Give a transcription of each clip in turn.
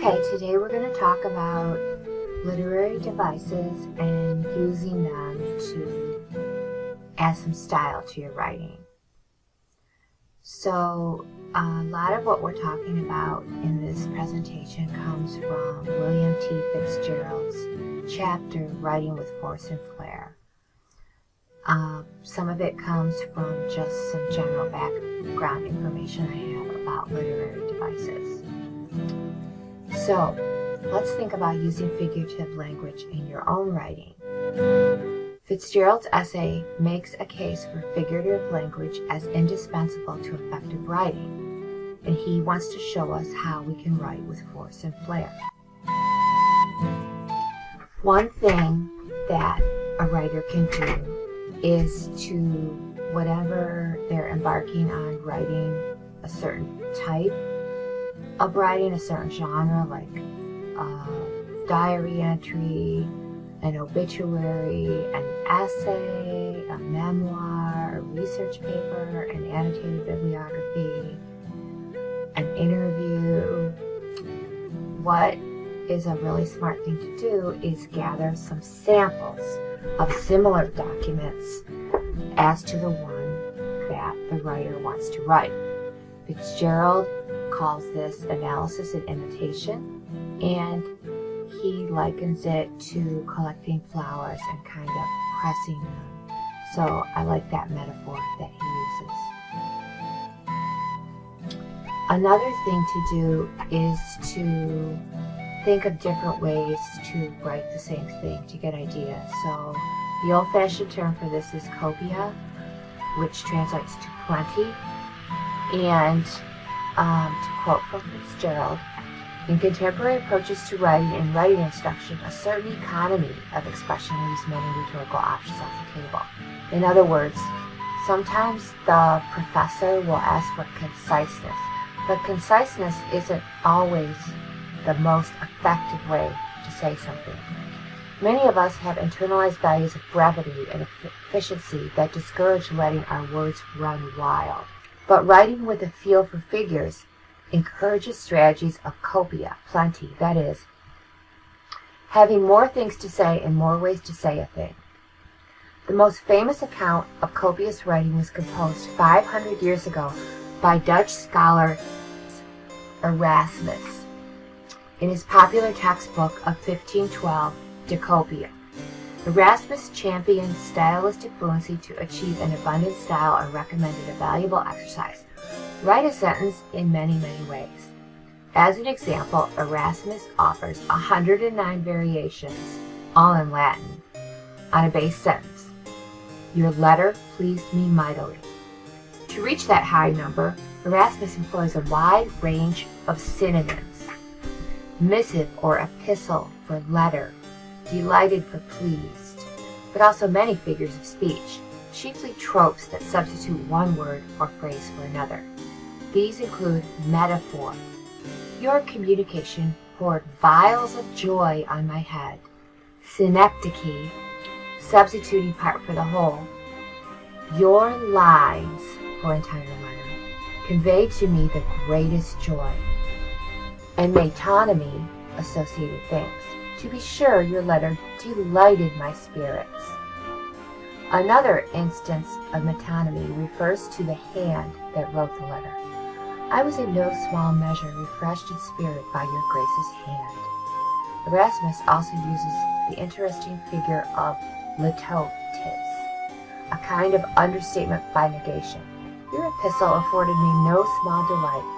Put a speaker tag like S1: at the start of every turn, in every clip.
S1: Okay, today we're going to talk about literary devices and using them to add some style to your writing. So a lot of what we're talking about in this presentation comes from William T. Fitzgerald's chapter, Writing with Force and Flair. Uh, some of it comes from just some general background information I have about literary devices. So, let's think about using figurative language in your own writing. Fitzgerald's essay makes a case for figurative language as indispensable to effective writing, and he wants to show us how we can write with force and flair. One thing that a writer can do is to whatever they're embarking on writing a certain type of writing, a certain genre, like a diary entry, an obituary, an essay, a memoir, a research paper, an annotated bibliography, an interview. What is a really smart thing to do is gather some samples of similar documents as to the one that the writer wants to write. Fitzgerald calls this analysis and imitation, and he likens it to collecting flowers and kind of pressing them. So I like that metaphor that he uses. Another thing to do is to think of different ways to write the same thing to get ideas. So the old-fashioned term for this is copia, which translates to plenty. And um, to quote from Fitzgerald, in contemporary approaches to writing and writing instruction, a certain economy of expression leaves many rhetorical options off the table. In other words, sometimes the professor will ask for conciseness, but conciseness isn't always the most effective way to say something. Many of us have internalized values of brevity and efficiency that discourage letting our words run wild. But writing with a feel for figures encourages strategies of copia, plenty, that is, having more things to say and more ways to say a thing. The most famous account of copious writing was composed 500 years ago by Dutch scholar Erasmus in his popular textbook of 1512, De Copia. Erasmus championed stylistic fluency to achieve an abundant style and recommended a valuable exercise. Write a sentence in many, many ways. As an example, Erasmus offers 109 variations, all in Latin, on a base sentence. Your letter pleased me mightily. To reach that high number, Erasmus employs a wide range of synonyms. Missive or epistle for letter, delighted for pleased, but also many figures of speech, chiefly tropes that substitute one word or phrase for another. These include metaphor. Your communication poured vials of joy on my head. Synecdoche, substituting part for the whole. Your lines for entire letter conveyed to me the greatest joy. And metonymy, associated things. To be sure, your letter delighted my spirits. Another instance of metonymy refers to the hand that wrote the letter. I was in no small measure refreshed in spirit by your grace's hand. Erasmus also uses the interesting figure of litotes, a kind of understatement by negation. Your epistle afforded me no small delight.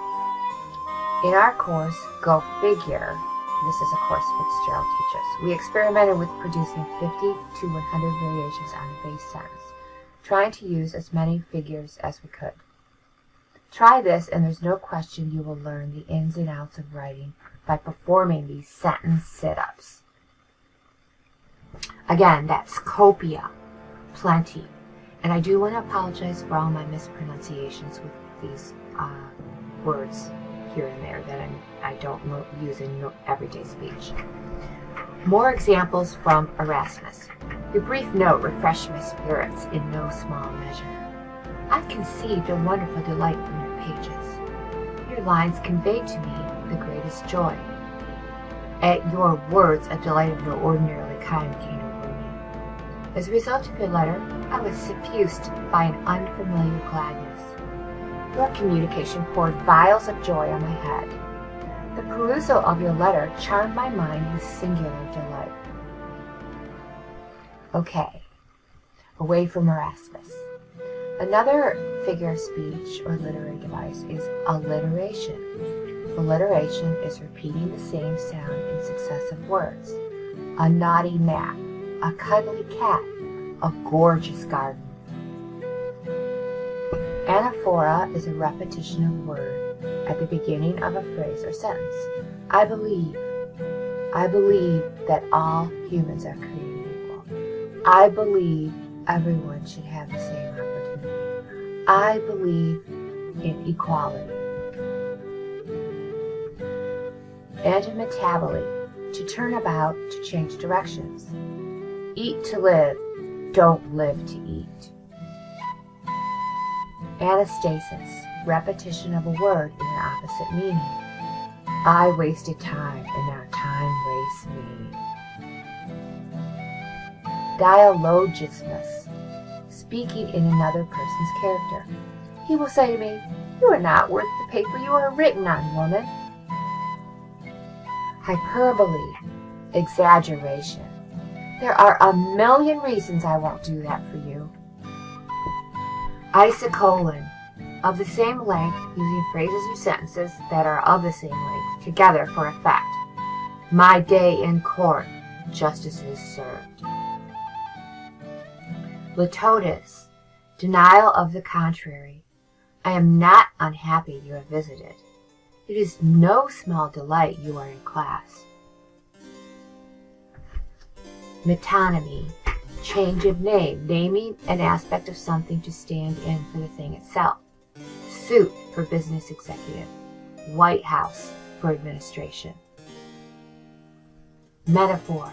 S1: In our course, Go Figure, this is a course Fitzgerald teaches. We experimented with producing 50 to 100 variations on a base sentence, trying to use as many figures as we could. Try this and there's no question you will learn the ins and outs of writing by performing these sentence sit-ups. Again, that's copia, plenty. And I do want to apologize for all my mispronunciations with these uh, words here and there that I'm, I don't use in everyday speech. More examples from Erasmus. Your brief note refreshed my spirits in no small measure. I conceived a wonderful delight from your pages. Your lines conveyed to me the greatest joy. At your words, a delight of no ordinarily kind came over me. As a result of your letter, I was suffused by an unfamiliar gladness. Your communication poured vials of joy on my head. The perusal of your letter charmed my mind with singular delight. Okay, away from Erasmus. Another figure of speech or literary device is alliteration. Alliteration is repeating the same sound in successive words. A naughty gnat, a cuddly cat, a gorgeous garden. Anaphora is a repetition of a word at the beginning of a phrase or sentence. I believe. I believe that all humans are created equal. I believe everyone should have the same opportunity. I believe in equality. Antimetabole, to turn about, to change directions. Eat to live, don't live to eat. Anastasis, repetition of a word in an opposite meaning. I wasted time, and now time wastes me. Dialogismus, speaking in another person's character. He will say to me, You are not worth the paper you are written on, woman hyperbole, exaggeration. There are a million reasons I won't do that for you. Isocolon, of the same length, using phrases or sentences that are of the same length together for effect. My day in court, justice is served. Litotes, denial of the contrary. I am not unhappy you have visited. It is no small delight you are in class. Metonymy, change of name, naming an aspect of something to stand in for the thing itself. Suit for business executive. White House for administration. Metaphor,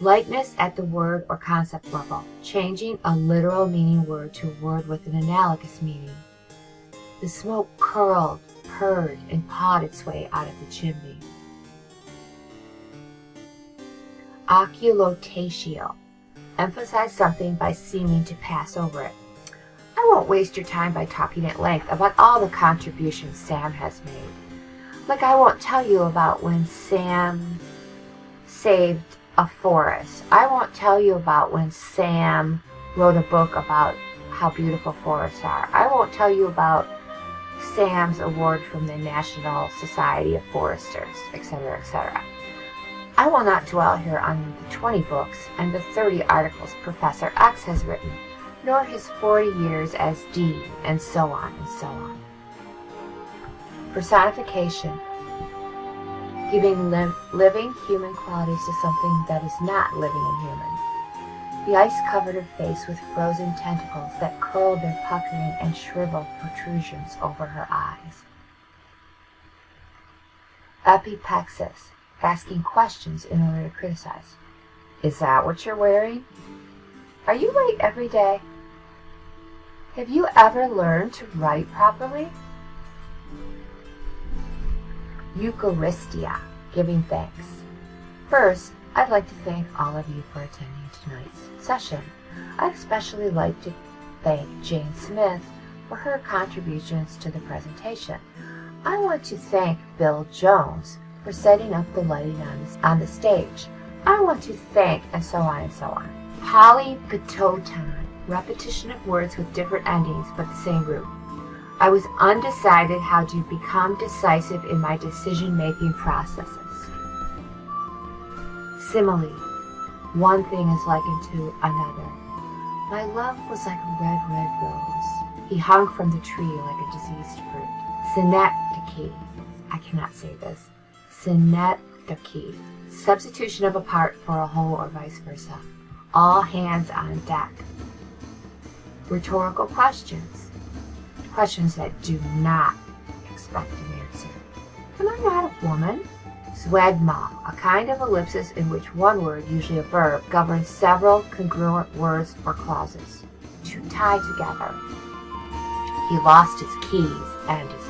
S1: likeness at the word or concept level, changing a literal meaning word to a word with an analogous meaning. The smoke curled purred and pawed its way out of the chimney. Oculotatio. Emphasize something by seeming to pass over it. I won't waste your time by talking at length about all the contributions Sam has made. Like I won't tell you about when Sam saved a forest. I won't tell you about when Sam wrote a book about how beautiful forests are. I won't tell you about Sam's Award from the National Society of Foresters, etc., etc. I will not dwell here on the 20 books and the 30 articles Professor X has written, nor his 40 years as dean, and so on and so on. Personification giving li living human qualities to something that is not living and human. The ice covered her face with frozen tentacles that curled their puckering and shriveled protrusions over her eyes. Epiplexis, asking questions in order to criticize. Is that what you're wearing? Are you late every day? Have you ever learned to write properly? Eucharistia, giving thanks. First, I'd like to thank all of you for attending tonight's session. I'd especially like to thank Jane Smith for her contributions to the presentation. I want to thank Bill Jones for setting up the lighting on, on the stage. I want to thank, and so on and so on. Polypetoton, repetition of words with different endings but the same root. I was undecided how to become decisive in my decision-making processes. Simile, one thing is likened to another. My love was like a red, red rose. He hung from the tree like a diseased fruit. Synecdoche. I cannot say this. Synecdoche. Substitution of a part for a whole or vice versa. All hands on deck. Rhetorical questions. Questions that do not expect an answer. Am I not a woman? Zeugma, a kind of ellipsis in which one word, usually a verb, governs several congruent words or clauses. To tie together. He lost his keys and his